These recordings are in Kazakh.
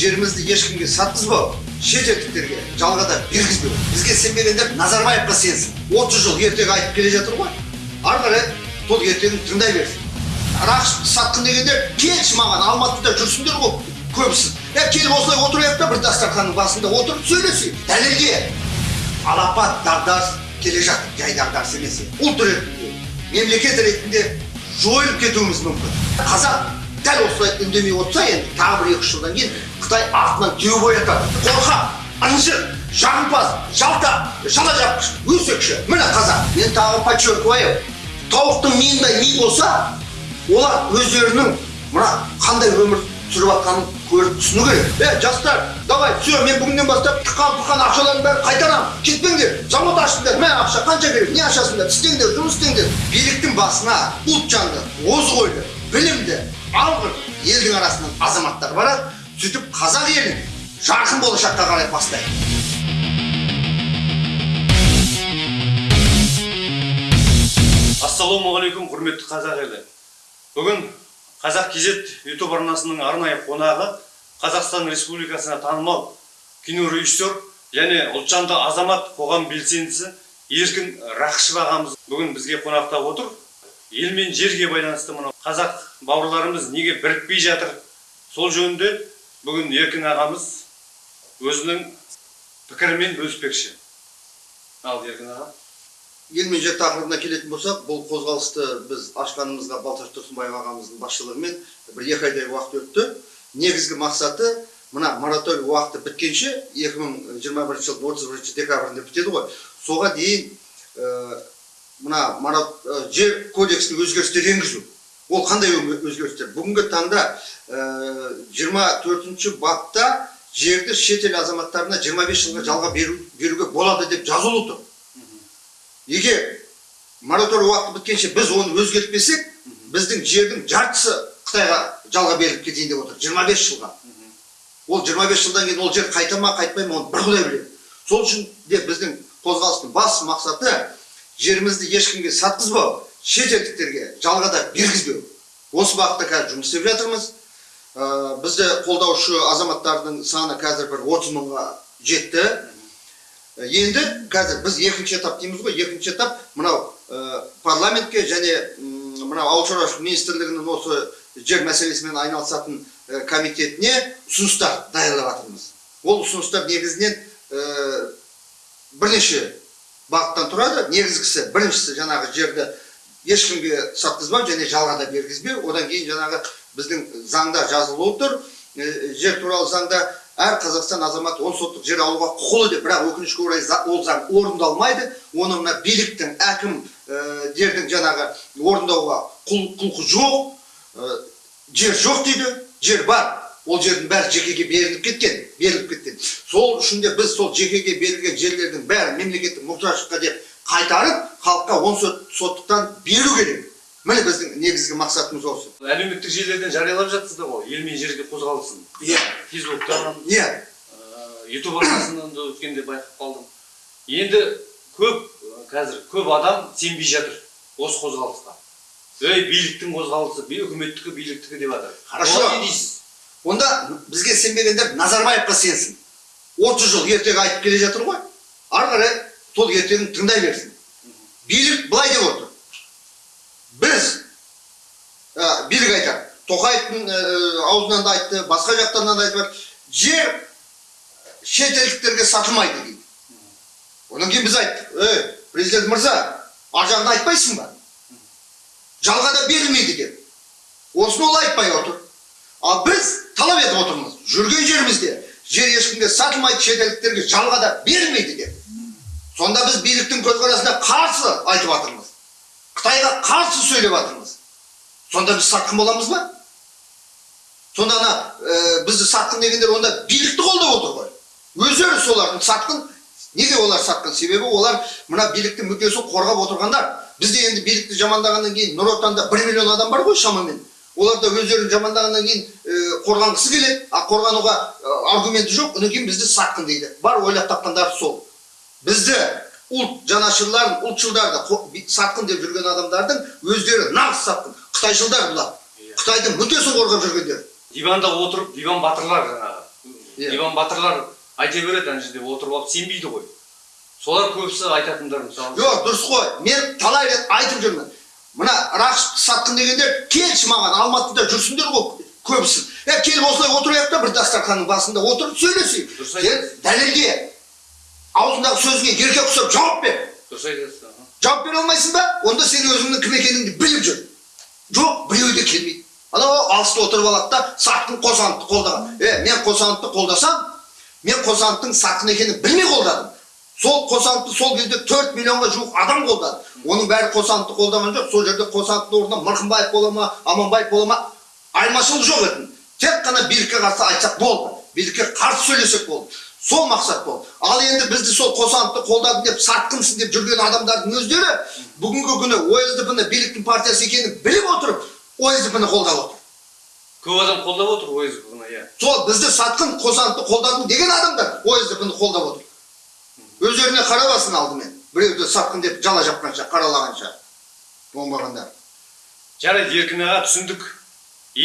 жерімізді ешкімге сатқызбау шетелдіктерге жалғада бергізбеу бізге сенбегендер назарбаевқа сенсін отыз жыл ертегі айтып келе жатыр ғой. Ары қарай сол ертегін тыңдай берсін. Рақышевты сатқын дегендер келші маған алматыда жүрсіңдер ғой көбісі е келіп осылай отырайық та бір дастарханның басында отырып сөйлесейік дәлелге алапат дағдарыс келе жатыр жай дағдарыс емес ұлт ретінде мемлекет ретінде жойылып кетуіміз мүмкін қазақ дәл осылай үндемей отырса енді тағы бір екі үш жылдан кейін қытай артынан теуіп оятады қорқақ ынжық жағымпаз жалтақ жала жапқыш өсекші. Міне қазақ мен тағы подчеркиваю тауықтың миындай ми болса олар өздерінің мына қандай өмір сүріп жатқанын көріп түсіну керек. Е жастар давай все мен бүгіннен бастап тыққан тұққан ақшалардың бәрін қайтарамын кетпеңдер завод аштыңдар мә ақша қанша керек не ашасыңдар? Істеңдер жұмыс істеңдер. Биліктің басына ұлт жанды озық ойлы білімді алғыр елдің арасынан азаматтар барады сөйтіп қазақ елін жарқын болашаққа қарай бастайды. Ассалаумағалейкум құрметті қазақ елі. Бүгін қазақ кз ютуб арнасының арнайы қонағы қазақстан республикасына танымал кинорежиссер және ұлтжанды азамат қоғам белсендісі еркін рақышев ағамыз бүгін бізге қонақта отыр. Ел мен жерге байланысты мынау қазақ бауырларымыз неге бірікпей жатыр? Сол жөнінде бүгін еркін ағамыз өзінің пікірімен бөліспекші. Ал еркін аға? Ел мен жер тақырыбына келетін болсақ бұл қозғалысты біз ашқанымызға балташ тұрсынбаев ағамыздың басшылығымен бір екі айдай уақыт өтті. Негізгі мақсаты мына мораторий уақыты біткенше 2021 жылдың 31 декабрінде бітеді ғой. Соға дейін мына марат, ә, жер кодексіне өзгерістер енгізу. Ол қандай өзгерістер? Бүгінгі таңда ә, 24 бапта жерді шетел азаматтарына 25 жылға жалға беру, беруге болады деп жазулы тұр. Егер мораторий уақыты біткенше біз оны өзгертпесек біздің жердің жартысы қытайға жалға беріліп кетейін деп отыр 25 жылға. Ол 25 жылдан кейін ол жер қайта ма қайтпай ма оны бір құдай біледі сол үшін де біздің қозғалыстың басты мақсаты жерімізді ешкімге сатқызбау шетелдіктерге жалғада бергізбеу. Осы бағытта қазір жұмыс істеп жатырмыз. Ә, бізді қолдаушы азаматтардың саны қазір бір 30 мыңға жетті. Енді қазір біз екінші этап дейміз ғой. Екінші этап мынау ә, парламентке және мынау ауыл шаруашылық министрлігінің осы жер мәселесімен айналысатын ә, комитетіне ұсыныстар даярлап жатырмыз ол ұсыныстар негізінен бірнеше бағыттан тұрады. Негізгісі біріншісі жаңағы жерді ешкімге сатқызбау және жалғада бергізбеу. Одан кейін жаңағы біздің заңда жазылып тұр. Жер туралы заңда әр қазақстан азаматы он соттық жер алуға құқылы деп бірақ өкінішке орай ол заң орындалмайды. Оны мына биліктің әкім ә, жердің жаңағы орындауға құл, құлқы жоқ. Ә, жер жоқ дейді. Жер бар. Ол жердің бәрі жекеге беріліп кеткен беріліп кеткен. Сол үшін де біз сол жекеге берілген жерлердің бәрін мемлекеттік мұқтаждыққа деп қайтарып халыққа он сот, соттықтан беру керек. Міне біздің негізгі мақсатымыз осы. Әлеуметтік желілерден жариялап жатсыздар ғой ел мен жерге қозғалысын. Иә. Фейсбуктан иә. Ютуб арнасынан да өткенде байқап қалдым. Енді көп ә, қазір көп адам сенбей жатыр осы қозғалысқа. Ей биліктің қозғалысы үкіметтікі биліктікі деп жатыр Хорошо. не дейсіз? Онда бізге сенбегендер назарбаевқа сенсін 30 жыл ертегі айтып келе жатыр ғой. Ары қарай сол ертегін тыңдай берсін. Билік былай деп отыр. Біз ә, билік айтады тоқаевтың ә, аузынан да айтты басқа жақтан да айтып жер шетелдіктерге сатылмайды дейді. Одан кейін біз айттық. Ей президент мырза ар айтпайсың ба? Жалғада берілмейді деп. Осыны ол айтпай отыр. Ал біз талап етіп отырмыз жүрген жерімізде жер ешкімге сатылмайды шетелдіктерге жалғада берілмейді деп. Сонда біз биліктің көзқарасына қарсы айтып жатырмыз қытайға қарсы сөйлеп жатырмыз сонда біз сатқын боламыз ба? Сонда ана ә, бізді сатқын дегендер онда билікті қолдап отыр ғой. Өздері солардың сатқын. Неге олар сатқын? Себебі олар мына биліктің мүддесін қорғап отырғандар. Бізде енді билікті жамандағаннан кейін нұр отанда бір миллион адам бар ғой шамамен. Олар да өздерін жамандағаннан кейін ә, қорғанғысы келеді. А қорғануға ә, аргументі жоқ одан кейін бізді сатқын дейді. Бар ойлап тапқандары сол. Бізді ұлт жанашырларын ұлтшылдарды сатқын деп жүрген адамдардың өздері нағыз сатқын. Қытайшылдар бұлар. Иә. қытайдың мүддесін қорғап жүргендер. Диванда отырып диван батырлар жаңағы Иә. иван батырлар айта береді ана жерде отырып алып сенбейді ғой. Солар көбісі айтатындар мысалы. Жоқ дұрыс қой. Мен талай рет айтып жүрмін. Мына рақышевты сатқын дегендер келші маған алматыда жүрсіңдер ғой көбісін е келіп осылай отырайық та бір дастарханның басында отырып сөйлесейік. Дұрыс айтасыз. дәлелде аузыңдағы сөзіңе еркек ұқсап жауап бер. Дұрыс айтасыз жауап бере алмайсың ба? Онда сен өзіңнің кім екеніңді біліп жүр. Жоқ біреу де келмейді. Анау алыста отырып алады да сатқын қосановты қолдаған. Е мен қосановты қолдасам мен қосановтың сатқын екенін білмей қолдадым. Сол қосановты сол кезде төрт миллионға жуық адам қолдады. Оның бәрі қосановты қолдаған жоқ. Сол жерде қосановтың орнына мырқымбаев бола ма аманбаев бола ма айырмашылық жоқ еді. Тек қана билікке қарсы айтсақ болды. Билікке қарсы сөйлесек болды. Сол мақсат болды. Ал енді бізді сол қосановты қолдадың деп сатқынсың деп жүрген адамдардың өздері бүгінгі күні осдп ны биліктің партиясы екенін біліп отырып осдп ны қолдап отыр. Көп адам қолдап отыр ойызды бұны иә. Сол бізді сатқын қосановты қолдадың деген адамдар осдп ны қолдап отыр. Өздеріне қарабасын алдымен біреуді сатқын деп жала жапқанша қаралағанша оңбағандар жарайды еркін аға түсіндік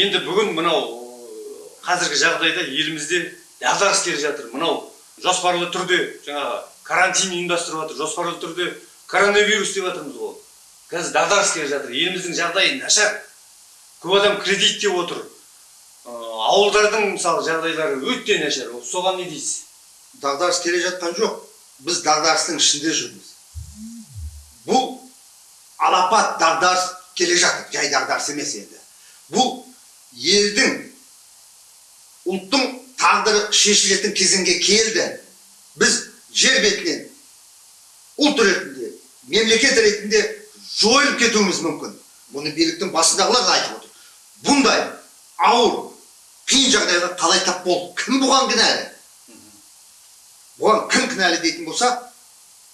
енді бүгін мынау қазіргі жағдайда елімізде дағдарыс келе жатыр мынау жоспарлы түрде жаңағы карантин ұйымдастырып жатыр жоспарлы түрде коронавирус деп жатырмыз ғой қазір дағдарыс келе жатыр еліміздің жағдайы нашар көп адам кредит деп отыр ауылдардың мысалы жағдайлары өте нашар соған не дейсіз дағдарыс келе жатқан жоқ біз дағдарыстың ішінде жүрміз бұл алапат дағдарыс келе жатыр жай дағдарыс емес енді бұл елдің ұлттың тағдыры шешілетін кезеңге келді біз жер бетінен ұлт ретінде мемлекет ретінде жойылып кетуіміз мүмкін бұны биліктің басындағылар да айтып отыр бұндай ауыр қиын жағдайға қалай тап болды кім бұған кінәлі бұған кім кінәлі дейтін болса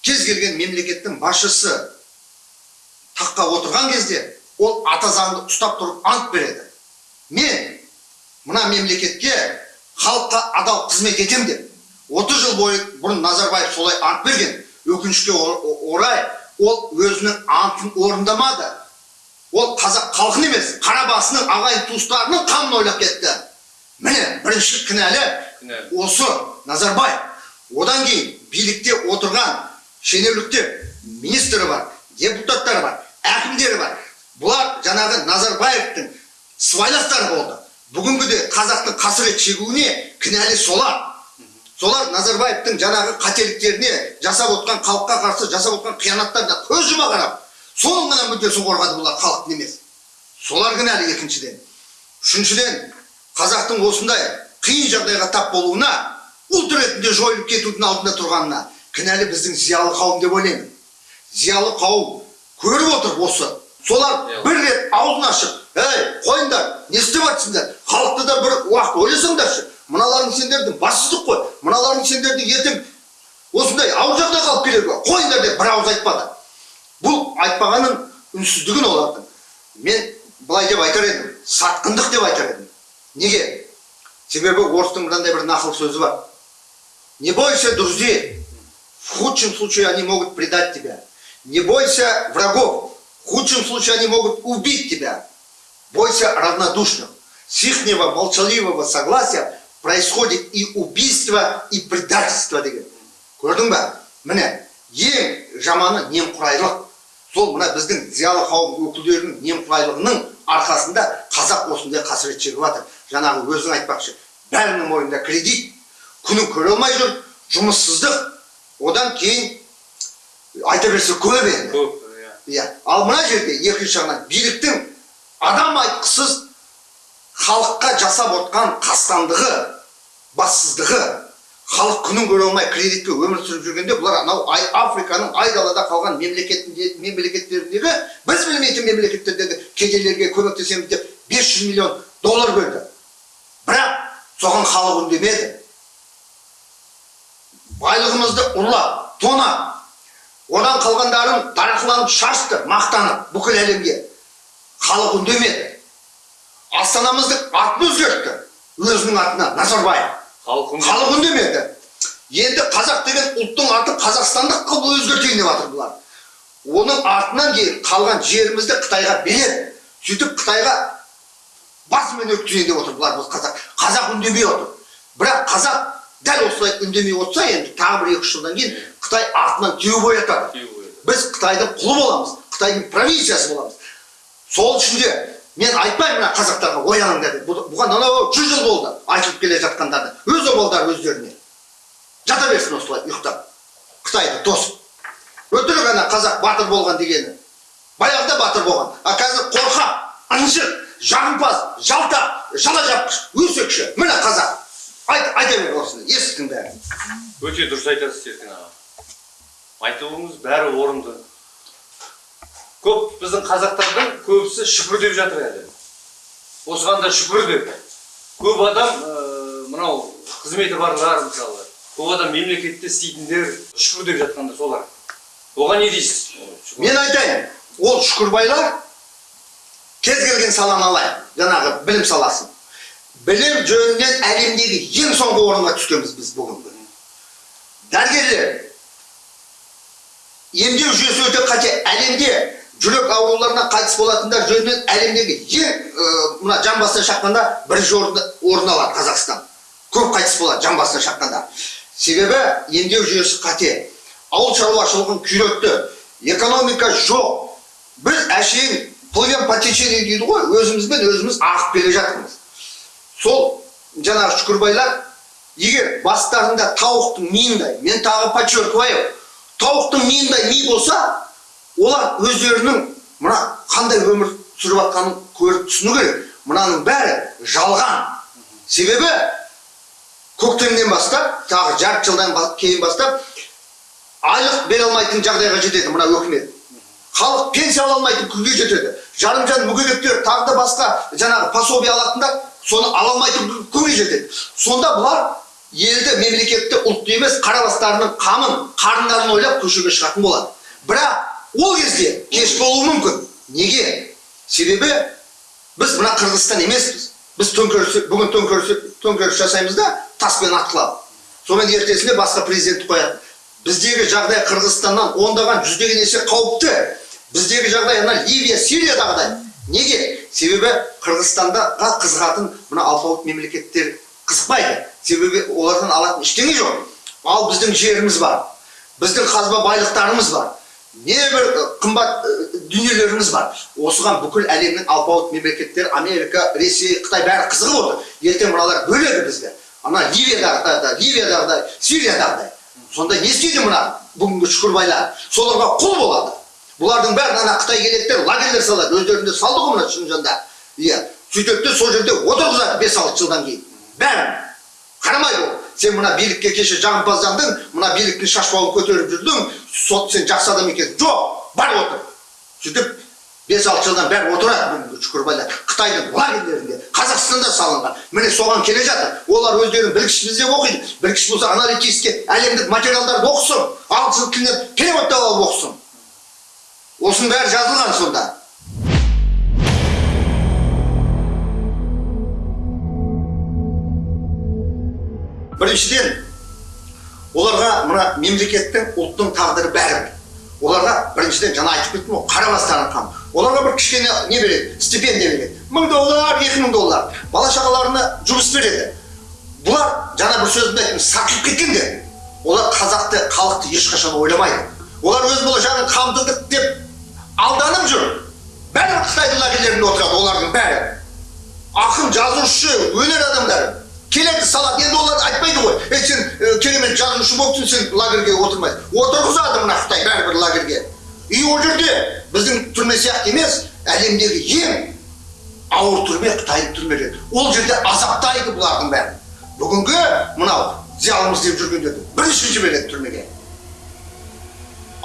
кез келген мемлекеттің басшысы таққа отырған кезде ол ата заңды ұстап тұрып ант береді. Мен мына мемлекетке халыққа адал қызмет етемін деп 30 жыл бойы бұрын назарбаев солай ант берген. Өкінішке ор- орай ол өзінің антын орындамады. Ол қазақ халқын емес қара басының ағайын туыстарының қамын ойлап кетті. Міне бірінші кінәлі. осы назарбаев одан кейін билікте отырған шенеуніктер министрі бар депутаттар бар әкімдері бар. Бұлар жаңағы назарбаевтың сыбайластары болды. Бүгінгіде қазақтың қасірет шегуіне кінәлі солар. Солар назарбаевтың жаңағы қателіктеріне жасап отқан халыққа қарсы жасап отқан қиянаттарына көз жұма қарап соның ғана мүддесін қорғады бұлар халықтың емес. Солар кінәлі екіншіден. Үшіншіден қазақтың осындай қиын жағдайға тап болуына ұлт ретінде жойылып кетудің алдында тұрғанына кінәлі біздің зиялы қауым деп ойлаймын. Зиялы қауым көріп отыр осы. Солар Иә. бір рет аузын ашып ей қойыңдар не істеп жатсыңдар халықты да бір уақыт ойласаңдаршы. Мыналарың сендердің бассыздық қой. Мыналарың сендердің ертең осындай ауыр жағдайға алып келеді ғой. Қойыңдар деп бір ауыз айтпады. Бұл айтпағанның үнсіздігін олардың. Мен былай деп айтар едім. Сатқындық деп айтар едім. Неге? Себебі орыстың мынандай бір нақыл сөзі бар. не бойся друзей в худшем случае они могут предать тебя не бойся врагов в худшем случае они могут убить тебя бойся равнодушных с ихнего молчаливого согласия происходит и убийство и предательство деген көрдің ба міне ең жаманы немқұрайлық сол мына біздің зиялы қауым өкілдерінің немқұрайлығының арқасында қазақ осындай қасірет шегіп жатыр жаңағы өзің айтпақшы бәрінің мойнында кредит күнін көре алмай жүр жұмыссыздық одан кейін айта берсе көп енді көп иә ал мына жерде екінші жағынан биліктің адам айтқысыз халыққа жасап отқан қастандығы бассыздығы халық күнін көре алмай кредитке өмір сүріп жүргенде бұлар анау ай, африканың айдалада қалған мемлекеттеріндегі біз білмейтін мемлекеттердегі кедейлерге көмектесеміз деп 500 миллион доллар бөлді бірақ соған халық үндемеді байлығымызды ұрлап тонап одан қалғандарын дарақыланып шашты мақтанып бүкіл әлемге. Халық үндемеді. Астанамыздың атын өзгертті. Өзінің атына назарбаев. Халық үндемеді. енді қазақ деген ұлттың атын қазақстандық қылып өзгертейін деп жатыр бұлар. Оның артынан кейін қалған жерімізді қытайға береді. Сөйтіп қытайға басымен өткізейін деп отыр бұлар бұл қазақ. Қазақ үндемей отыр. Бірақ қазақ дәл осылай үндемей отырса енді тағы бір екі үш жылдан кейін қытай артынан теуіп оятады Теуіп оятады. біз қытайдың құлы боламыз қытайдың провинциясы боламыз. Сол үшін де мен айтпаймын мына қазақтарға ояныңдар деп. Бұ- бұған анау жүз жыл болды айтылып келе жатқандарды. Өз обалдары өздеріне. Жата берсін осылай ұйықтап. Қытайды тосып. Өтірік ана қазақ батыр болған дегені. Баяғыда батыр болған. А қазір қорқақ ынжық жағымпаз жалтақ жала жапқыш өсекші. Міне қазақ. Айта бер осыны естің бәрін. Өте дұрыс айтасыз серкен аға. Айтуыңыз бәрі орынды. Көп біздің қазақтардың көбісі шүкір деп жатыр әлі. Осыған да шүкір деп. Көп адам ә, мынау қызметі барлар мысалы. Көп адам мемлекетте істейтіндер шүкір деп жатқанда солар. Оған не дейсіз? Мен айтайын ол шүкірбайлар кез келген саланы алайық жаңағы білім саласын. Білім жөнінен әлемдегі ең соңғы орынға түскенбіз біз бүгінгі дәрігерлер емдеу жүйесі өте қате әлемде жүрек ауруларынан қайтыс болатындар жөнінен әлемдегі ең мына жан басына шаққанда бірінші орын алады қазақстан көп қайтыс болады жан басына шаққанда себебі емдеу жүйесі қате ауыл шаруашылығын күйретті экономика жоқ біз әшейін плывем по течению дейді ғой өзімізбен өзіміз ағып келе жатырмыз сол жаңағы шүкірбайлар егер бастарында тауықтың миындай мен тағы подчеркиваю тауықтың миындай ми болса олар өздерінің мына қандай өмір сүріп жатқанын көріп түсіну керек. Мынаның бәрі жалған. Себебі көктемнен бастап тағы жарты жылдан кейін бастап айлық бере алмайтын жағдайға жетеді мына өкімет. Халық пенсия ала алмайтын күйге жетеді жарымжан мүгедектер тағы да басқа жаңағы пособие алатындар соны ала алмайтын күнге жетеді сонда бұлар елді мемлекетті ұлтты емес қара бастарының қамын қарындарын ойлап көшеге шығатын болады бірақ ол кезде кеш болуы мүмкін неге себебі біз мына қырғызстан емеспіз біз төңкеріс бүгін төңкеріс төңкеріс жасаймыз да таспен атқылап сонымен ертесіне басқа президентті қояды біздегі жағдай қырғызстаннан ондаған жүздеген есе қауіпті біздегі жағдай ана ливия сириядағыдай. Неге? Себебі қырғызстандаға қызығатын мына алпауыт мемлекеттер қызықпайды. Себебі олардан алатын ештеңе жоқ. Ал біздің жеріміз бар. Біздің қазба байлықтарымыз бар. Небір қымбат дүниелеріміз бар. Осыған бүкіл әлемнің алпауыт мемлекеттері америка ресей қытай бәрі қызығып отыр. Ертең мыналар бөледі бізге. Ана ливиядағыдай ливиядағыдай сириядағыдай. Сонда не істейді мына бүгінгі шүкірбайлар? Соларға құл болады. Бұлардың бәрін ана қытай келеттер лагерьлер салады өздерінде салды ғой мына шыңжанда иә сөйтеді де сол жерде отырғызады бес алты жылдан кейін. Бәрін. Қарамайды ол. Сен мына билікке кеше жағымпаздандың мына биліктің шашбауын көтеріп жүрдің сот сен жақсы адам екенсің жоқ бар отыр. Сөйтіп бес алты жылдан бәрі отырады шүкірбайлар қытайдың лагерьлерінде қазақстанда салынған. Міне соған келе жатыр. Олар өздерін білгіш деп оқиды. Білгіш болса аналитический әлемдік материалдарды оқысын. Ағылшын тілінен переводтап алып оқысын. Осының бәрі жазылған сонда біріншіден оларға мына мемлекеттің ұлттың тағдыры бәрібір оларға біріншіден жаңа айтып кеттім ғой қара оларға бір кішкене не береді стипендия береді мың доллар екі доллар бала шағаларына жұмыс береді бұлар жаңа бір сөзімде айттым сатылып кеткендер олар қазақты халықты ешқашан ойламайды олар өз болашағын қамтыдық деп алданып жүр бәрі қытайдың лагерьлерінде отырады олардың бәрі ақын жазушы өнер адамдары келеді салады енді олар айтпайды ғой ей сен керемет жазушы болыпсың сен лагерьге отырмайсың отырғызады мына қытай бәрібір лагерьге и ол жерде біздің түрме сияқты емес әлемдегі ең ауыр түрме қытайдың түрмелері ол жерде азаптайды бұлардың бәрін бүгінгі мынау зиялымыз деп жүргендерді бірінші жібереді түрмеге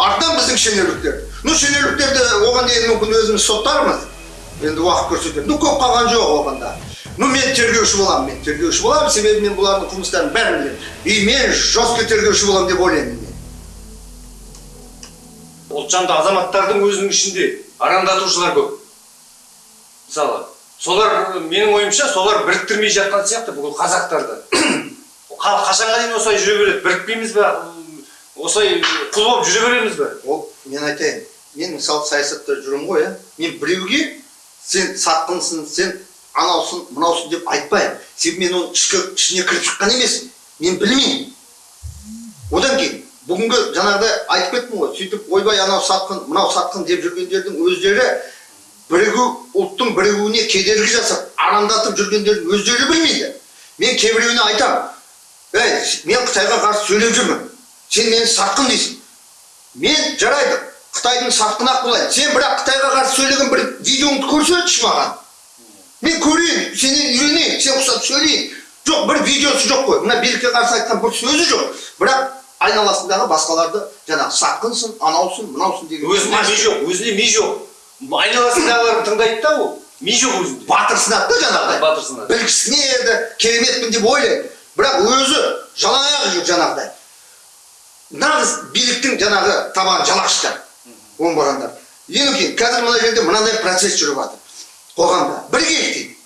артынан біздің шенеуніктер ну шенеуніктерді оған дейін мүмкін өзіміз соттармыз. Енді уақыт көрсетеді. Ну көп қалған жоқ оғанда ну мен тергеуші боламын мен тергеуші боламын. Себебі мен бұлардың қылмыстарын бәрін білемін. И мен жестко тергеуші боламын деп ойлаймын мен. Ұлтжанды азаматтардың өзінің ішінде арандатушылар көп. Мысалы солар менің ойымша солар біріктірмей жатқан сияқты бүкіл қазақтарды. Қа- қашанға дейін осылай жүре береді? Бірікпейміз ба осылай құл болып жүре береміз ба ол мен айтайын мен мысалы саясатта жүремін ғой иә мен біреуге сен сатқынсың сен анаусың мынаусың деп айтпаймын себебі мен оның ішкі ішіне кіріп шыққан емеспін мен білмеймін одан кейін бүгінгі жаңағыдай айтып кеттім ғой сөйтіп ойбай анау сатқын мынау сатқын деп жүргендердің өздері бірігу ұлттың бірігуіне кедергі жасап арандатып жүргендерін өздері білмейді мен кейбіреуіне айтамын ей мен қытайға қарсы сөйлеп жүрмін сен мені сатқын дейсің. Мен жарайды қытайдың сатқын ақ болайын. Сен бірақ қытайға қарсы сөйлеген бір видеоңды көрсетші маған. Мен көрейін сенен үйренейін сен ұқсап сөйлейін. Жоқ бір видеосы жоқ қой. Мына билікке қарсы айтқан бір сөзі жоқ. Бірақ айналасындағы басқаларды жаңағы сатқынсың анаусың мынаусың деген өзінде ми жоқ өзінде ми жоқ. Айналасындағыларды тыңдайды да ол. Ми жоқ өзінде. Батырсынады да жаңағыдай. Білгісіне еді кереметпін деп ойлайды бірақ өзі жалаң аяқ жүр жаңағыдай. Нағыз биліктің жаңағы табан жалақшылар оңбағандар. Ең кейін қазір мына жерде мынандай процесс жүріп жатыр. Қоғамда. Бірігейік дейді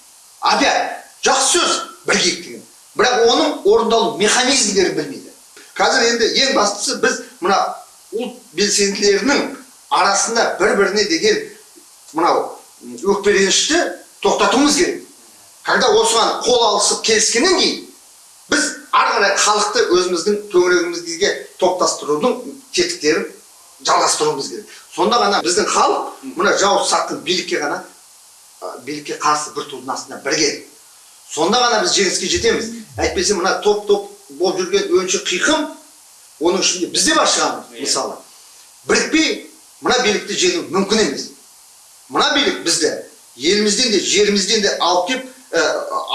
опять жақсы сөз. Бірігейік деген бірақ оның орындалу механизмдерін білмейді. Қазір енді ең бастысы біз мына ұлт белсенділерінің арасында бір біріне деген мынау өкпеленішті тоқтатуымыз керек. Когда осыған қол алысып келіскеннен кейін біз ары қарай халықты өзіміздің төңірегімізге топтастырудың тетіктерін жалғастыруымыз керек. Сонда ғана біздің халық мына жауыз сатқын билікке ғана билікке қарсы бір тудың астына бірігеді сонда ғана біз жеңіске жетеміз. Әйтпесе мына топ топ болып жүрген өңші қиқым оның ішінде біз де бар шығамыз Иә. мысалы. Бірікпей мына билікті жеңу мүмкін емес. Мына билік бізді елімізден де жерімізден де алып келіп ә,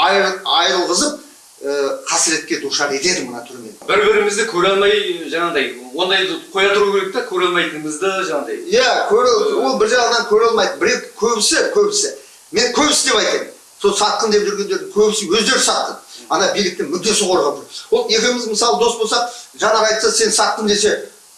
айыр- айырылғызып қасіретке душар етеді мына түрмен бір бірімізді көре алмай жаңағыдай ондайды қоя тұру керек та көре алмайтынымызды жаңағыдай иә ол бір жағынан көре алмайды біреу көбісі көбісі мен көбісі деп айтайын сол сатқын деп жүргендердің көбісі өздері сатқын ана биліктің мүддесін қорғап жүр ол екеуміз мысалы дос болсақ жанар айтса сен сатқын десе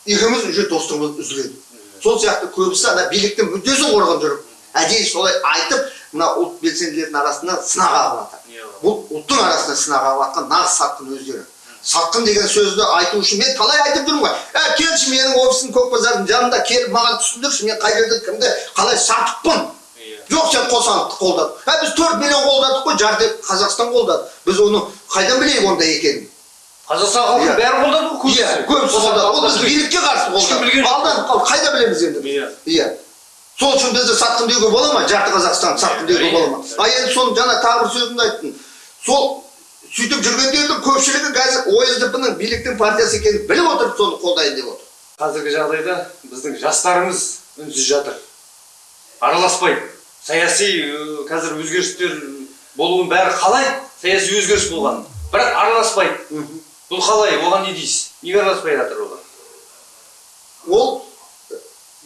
екеуміз уже достығымыз үзіледі сол сияқты көбісі ана биліктің мүддесін қорғап жүріп әдейі солай айтып мына ұлт белсенділердің арасына сынақ ағып жатыр. Бұл ұлттың арасына сынақ ағып жатқан нағыз сатқын өздері сатқын деген сөзді айту үшін мен талай айтып жүрмін ғой ә келші менің офисім көк базардың жанында келіп маған түсіндірші мен қай жерде кімді қалай сатыппын жоқ сен қосановты қолдадың ә біз төрт миллион қолдадық қой жарты қазақстан қолдады біз оны қайдан білейік ондай екенін қазақстан халқы бәрі қолдады ғой көбісі иә көбісі қолдады ол біз билікке қарсы жоқ. алданып қайда білеміз енді Иә. иә сол үшін бізді сатқын деуге бола ма жарты қазақстан сатқын деуге бола ма а енді соны жаңа тағы бір сөзімді айттым сол сөйтіп жүргендердің көпшілігі қазір осдп ның биліктің партиясы екенін біліп отырып соны қолдайын деп отыр. Қазіргі жағдайда біздің жастарымыз үнсіз жатыр. Араласпайды саяси қазір өзгерістер болуын бәрі қалай саяси өзгеріс болған. Бірақ араласпайды бұл қалай оған не дейсіз? Неге араласпай жатыр олар ол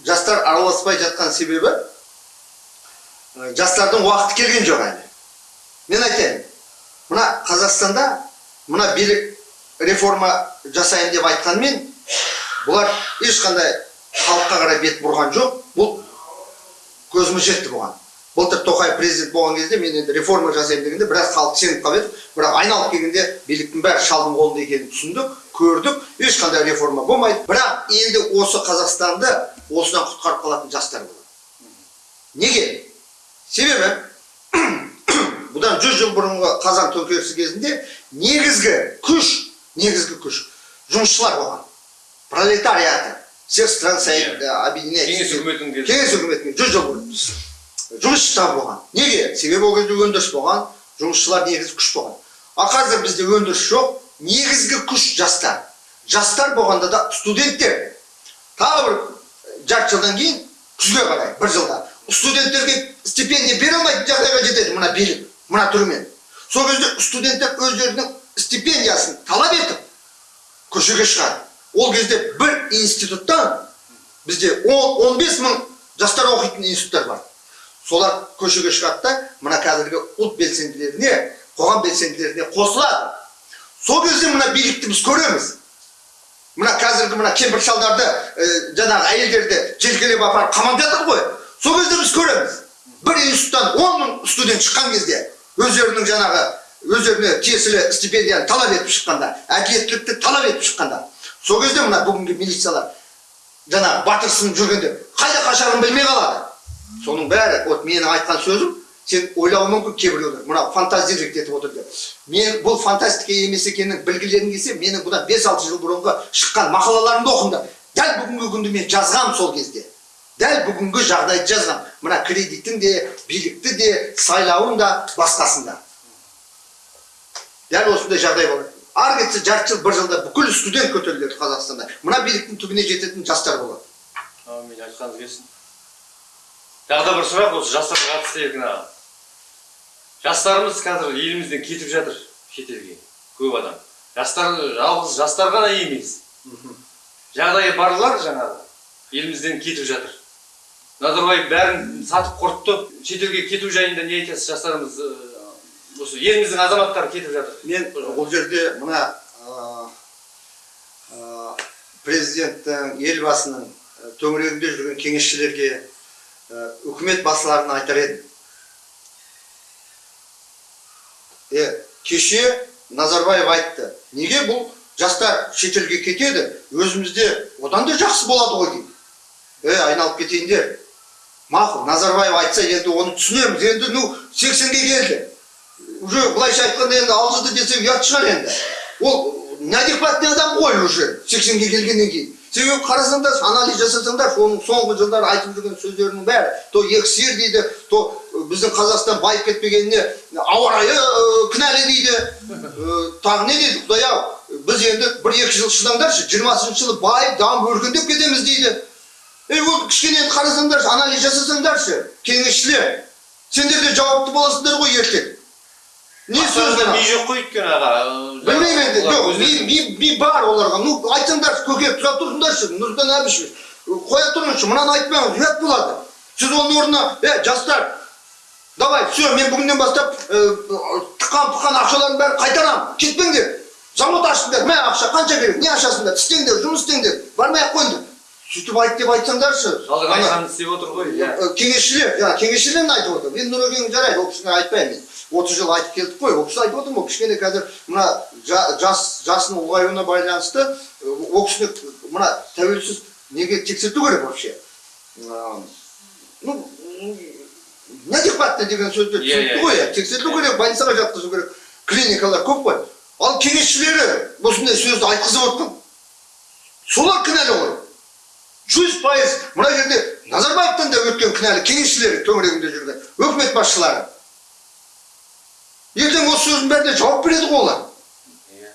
жастар араласпай жатқан себебі жастардың уақыты келген жоқ әлі. Мен айтайын мына қазақстанда мына билік реформа жасайын деп айтқанмен бұлар ешқандай халыққа қарай бет бұрған жоқ. Бұл көзіміз жетті бұған. Былтыр тоқаев президент болған кезде мен енді реформа жасаймын дегенде біраз халық сеніп қалып еді. Бірақ айналып келгенде биліктің бәрі шалдың қолында екенін түсіндік көрдік. Ешқандай реформа болмайды. Бірақ енді осы қазақстанды осыдан құтқарып қалатын жастар болады. Неге? Себебі бұдан жүз жыл бұрынғы қазан төңкерісі кезінде негізгі күш негізгі күш жұмысшылар болған. Пролетариаты всех стран Союз- Иә. кеңес үкіметінің кеңес үкіметіне жүз жыл бұрын. Жұмысшылар болған. Неге? Себебі ол кезде өндіріс болған жұмысшылар негізгі күш болған. Ал қазір бізде өндіріс жоқ негізгі күш жастар. Жастар болғанда да студенттер. Тағы бір жарты жылдан кейін күзге қарай бір жылда. Студенттерге стипендия бере алмайтын жағдайға жетеді. Мына билік. Мына түрмен сол кезде студенттер өздерінің стипендиясын талап етіп көшеге шығады. Ол кезде бір институттан бізде 10-15 мың жастар оқитын институттар бар. Солар көшеге шығады да мына қазіргі ұлт белсенділеріне қоғам белсенділеріне қосылады. Сол кезде мына билікті біз көреміз. Мына қазіргі мына кемпір шалдарды ә, жаңағы әйелдерді желкелеп апарып қамап жатыр ғой. Сол кезде біз көреміз. Бір институттан он мың студент шыққан кезде. Өздерінің жаңағы өздеріне тиесілі стипендияны талап етіп шыққанда әділеттілікті талап етіп шыққанда сол кезде мына бүгінгі милициялар жаңағы батырсынып жүргенде қайда қашарын білмей қалады. Соның бәрі вот менің айтқан сөзім сен ойлауың мүмкін кейбіреулер мына фантазирлік етіп отыр деп. Мен бұл фантастика емес екенін білгілерің келсе менің бұдан бес алты жыл бұрынғы шыққан мақалаларымды оқыңдар. Дәл бүгінгі күнді мен жазғам сол кезде. Дәл бүгінгі жағдайды жазғам мына кредиттің де билікті де сайлауын да басқасын да дәл осындай жағдай болады ары кетсе жарты жыл бір жылда бүкіл студент көтеріледі қазақстанда мына биліктің түбіне жететін жастар болады Әмин айтқаныңыз келсін. Тағы да бір сұрақ осы жастарға қатысты еркін аға. Жастарымыз қазір елімізден кетіп жатыр шетелге. Көп адам. Жастар жалғыз жастар ғана емес. Жағдайы барлар жаңағы елімізден кетіп жатыр. Назарбаев бәрін сатып құртты. Шетелге кету жайында не айтасыз жастарымыз ы, осы еліміздің азаматтары кетіп жатыр. мен бұл жерде мына президенттің елбасының ә, төңірегінде жүрген кеңесшілерге ә, үкімет басшыларына айтар едім е кеше назарбаев айтты неге бұл жастар шетелге кетеді өзімізде одан да жақсы болады ғой дейді е айналып кетейіндер мақұл назарбаев айтса енді оны түсінеміз. Енді ну сексенге келді. Уже былайша айтқанда енді алжыды десе ұят шығар енді. Ол неадекватный адам ғой уже сексенге келгеннен кейін. Себебі қарасаңдар анализ жасасаңдар оның соңғы жылдары айтып жүрген сөздерінің бәрі то екі сиыр дейді то біздің қазақстан байып кетпегеніне ауа райы кінәлі дейді. Тағы не дейді құдай ау? Біз енді бір екі жыл шыдаңдаршы жиырмасыншы жылы байып дамып өркендеп кетеміз дейді. Ей ол кішкене қарасаңдаршы анализ жасасаңдаршы кеңесшілер сендер де жауапты боласыңдар ғой ертең не сөз мына? ми жоқ қой өйткені аға. білмеймін енді жоқ ми, ми, бар оларға ну айтсаңдаршы көке тұра тұрыңдаршы нұрсұлтан әбішевич қоя тұрыңызшы мынаны айтпаңыз ұят болады сіз оның орнына е жастар давай все мен бүгіннен бастап тыққан пыққан ақшалардың бәрін қайтарамын кетпеңдер завод аштыңдар мә ақша қанша керек не ашасыңдар істеңдер жұмыс істеңдер бармай ақ қойыңдар сөйтіп айт деп айтсаңдаршы Халық Ана- айтқанын істеп отыр ғой. иә. Кеңесшілер жаңа кеңесшілерін айтып отыр мен нұрекең жарайды ол кісіні айтпаймын мен отыз жыл айтып келдік қой ол кісі айтып отырмын ол кішкене қазір мына жа- жас жасының ұлғаюына байланысты ол кісіні мына тәуелсіз неге тексерту керек вообще ну неадекватно деген сөзді түсінікті ғой иә. тексерту керек больницаға жатқызу керек клиникалар көп қой ал кеңесшілері осындай сөзді айтқызып отқан солар кінәлі ғой жүз пайыз мына жерде назарбаевтан да өткен кінәлі кеңесшілер төңірегінде жүрген өкімет басшылары. Ертең осы сөздің бәріне жауап береді ғой олар. Иә.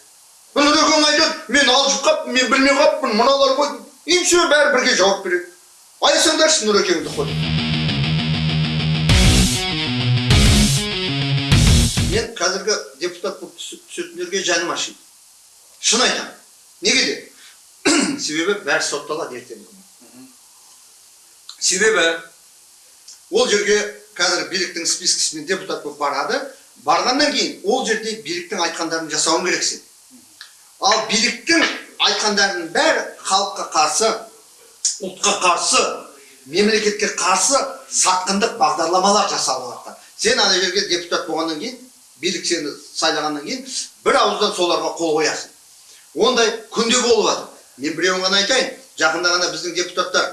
нұрекең айтады мен алжып қалыппын мен білмей қалыппын мыналар ғой и все бәрі бірге жауап береді. Айтсаңдаршы нұрекеңді қой. Мен қазіргі депутат болып түсетіндерге жаным ашиды. Шын айтамын. Неге де? Себебі бәрі сотталады күні. Себебі ол жерге қазір биліктің спискісімен депутат болып барады. Барғаннан кейін ол жерде биліктің айтқандарын жасауың керек сен. Ал биліктің айтқандарының бәрі халыққа қарсы ұлтқа қарсы мемлекетке қарсы сатқындық бағдарламалар жасалып сен ана жерге депутат болғаннан кейін билік сені сайлағаннан кейін бір ауыздан соларға қол қоясың. Ондай күнде болып жатыр мен біреуін ғана айтайын жақында ғана біздің депутаттар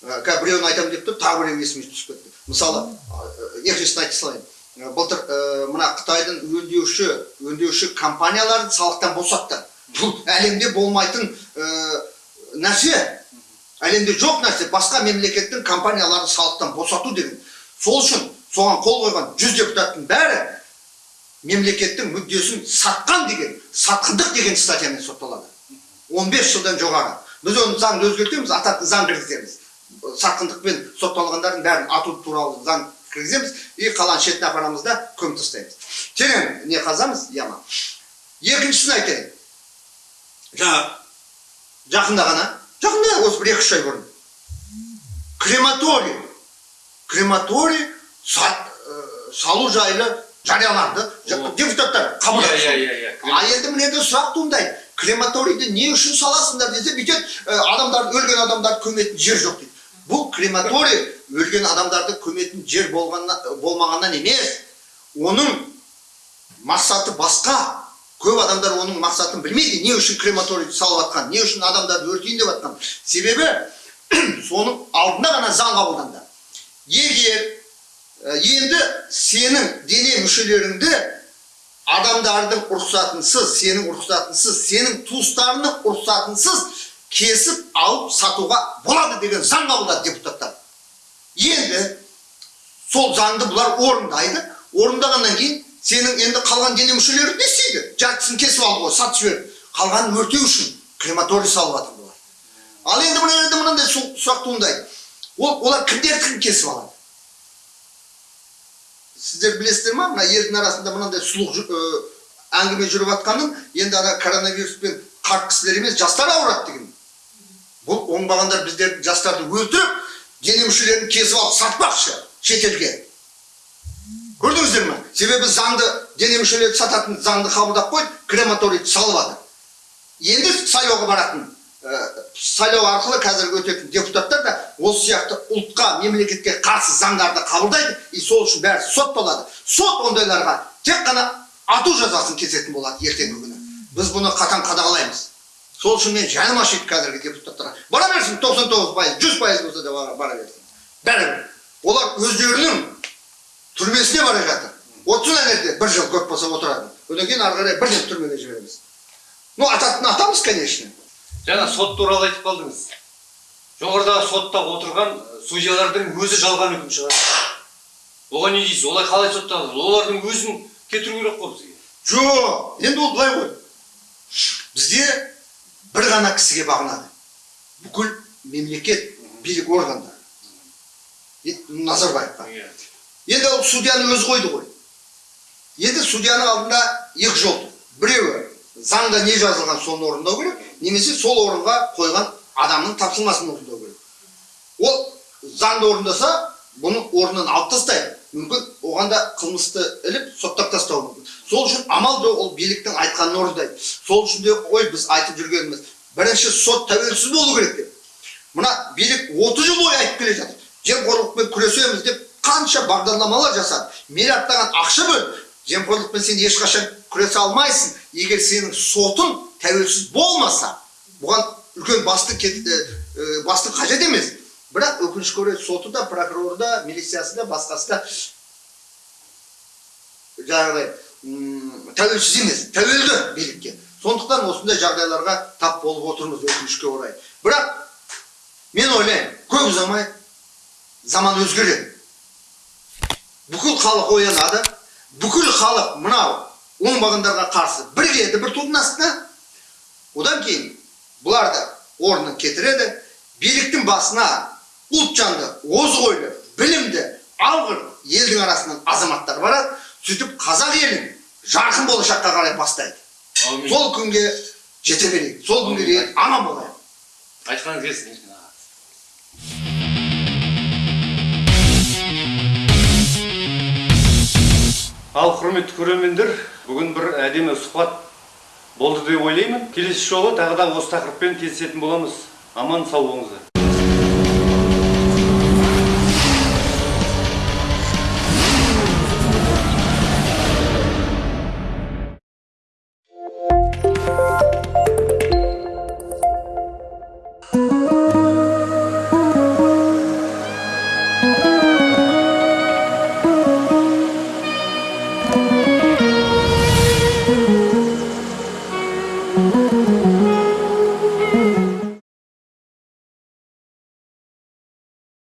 қазір біреуін айтамын деп тұр тағы біреуі есіме түсіп кетті мысалы екіншісін айта салайын. Ә, былтыр мына қытайдың өңдеуші өңдеуші компанияларын салықтан босатты. Бұл әлемде болмайтын нәрсе. Әлемде жоқ нәрсе. Басқа мемлекеттің компанияларын салықтан босату деген. Сол үшін соған қол қойған жүз депутаттың бәрі мемлекеттің мүддесін сатқан деген сатқындық деген статьямен сотталады. 15 жылдан жоғары. Біз оны заңды өзгертеміз ататын заң кіргіземіз сатқындықпен сотталғандардың бәрін ату туралы заң кіргіземіз. И қалған шетіне апарамыз да көміп тастаймыз. Терең не қазамыз? Яма екіншісін айтайын. Жаңа жақында ғана жақында осы бір екі үш ай бұрын. Крематорий. Крематорий сат, ә, салу жайлы жарияланды. Депутаттар қабылдады. Иә, иә, иә, иә. а енді мына жерде сұрақ туындайды. Крематорийді не үшін саласыңдар десе бүйтеді ә, адамдар өлген адамдарды көметін жер жоқ дейді. Бұл крематорий өлген адамдарды көметін жер болғанна, болмағаннан емес оның мақсаты басқа. Көп адамдар оның мақсатын білмейді не үшін крематорий салып жатқан не үшін адамдарды өртейін деп жатқан себебі соның алдында ғана заң қабылданды. Егер енді сенің дене мүшелеріңді адамдардың рұқсатынсыз сенің рұқсатынсыз сенің туыстарыңның рұқсатынсыз кесіп алып сатуға болады деген заң қабылдады депутаттар. Енді сол заңды бұлар орындайды. Орындағаннан кейін сенің енді қалған дене мүшелерің не істейді? Жартысын кесіп алып ғой сатып жіберді қалғанын өртеу үшін крематорий салып жатыр бұлар. Ал енді мына жерде мынандай сұрақ туындайды. Ол олар кімдердікін кесіп алады? Сіздер білесіздер ма? Мына елдің арасында мынандай сұлық әңгіме жүріп жатқанын енді ана коронавируспен қарт кісілер емес жастар ауырады деген. Бұл оңбағандар біздердің жастарды өлтіріп дене мүшелерін кесіп алып сатпақшы шетелге көрдіңіздер ме себебі заңды дене мүшелерді сататын заңды қабылдап қойды крематорийді салып жатыр енді сайлауға баратын сайлау арқылы қазір өтетін депутаттар да осы сияқты ұлтқа мемлекетке қарсы заңдарды қабылдайды и сол үшін бәрі сот болады сот ондайларға тек қана ату жазасын кесетін болады ертеңгі күні біз бұны қатаң қадағалаймыз сол үшін мен жаным ашиды қазіргі депутаттарға. Бара берсін 99 пайыз жүз пайыз болса да бара- берсін. Бәрібір олар өздерінің түрмесіне бара жатыр. Отырсын ана жерде бір жыл көп болса отырады. Одан кейін ары қарай бірден түрмеге жібереміз. Ну ататын атамыз конечно. Жаңа сот туралы айтып қалдыңыз. Жоғарыдағы сотта отырған судьялардың өзі жалған үкім шығарды оған не дейсіз? Олай қалай сотталды олардың өзін кетіру керек қой бізге. Жоқ енді ол былай ғой. Бізде бір ғана кісіге бағынады. Бүкіл мемлекет билік органдары. Назарбаевқа. Енді ол судьяны өзі қойды ғой. Енді судьяның алдында екі жол. Тұр біреуі заңда не жазылған соны орындау керек немесе сол орынға қойған адамның тапсырмасын орындау керек. Ол заңды орындаса бұны орнынан алып тастайды. Мүмкін оған да қылмысты іліп соттап тастауы мүмкін. Сол үшін амал жоқ ол биліктің айтқанын орындайды. Сол үшін де ой біз айтып жүргеніміз бірінші сот тәуелсіз болу керек деп. Мына билік 30 жыл бойы айтып келе жатыр. Жемқорлықпен күресеміз деп қанша бағдарламалар жасады. Миллиардтаған ақша бөлді жемқорлықпен сен ешқашан күресе алмайсың. Егер сенің сотың тәуелсіз болмаса бұған үлкен басты басты қажет емес. Бірақ өкінішке орай соты да прокуроры да милициясы да басқасы да жаңағыдай тәуелсіз емес тәуелді билікке сондықтан осындай жағдайларға тап болып отырмыз өкінішке орай бірақ мен ойлаймын көп ұзамай заман өзгереді бүкіл халық оянады бүкіл халық мынау оңбағандарға қарсы бірігеді бір тудың астына одан кейін бұларды орнын кетіреді биліктің басына ұлтжанды озық ойлы білімді алғыр елдің арасынан азаматтар барады сөйтіп қазақ елін жарқын болашаққа қарай бастайды. Сол күнге жете берейік сол күнге дейін аман болайық. Айтқаныңыз келсін ал құрметті көрермендер бүгін бір әдемі сұхбат болды деп ойлаймын. Келесі жолы тағы да осы тақырыппен кездесетін боламыз. Аман сау болыңыздар.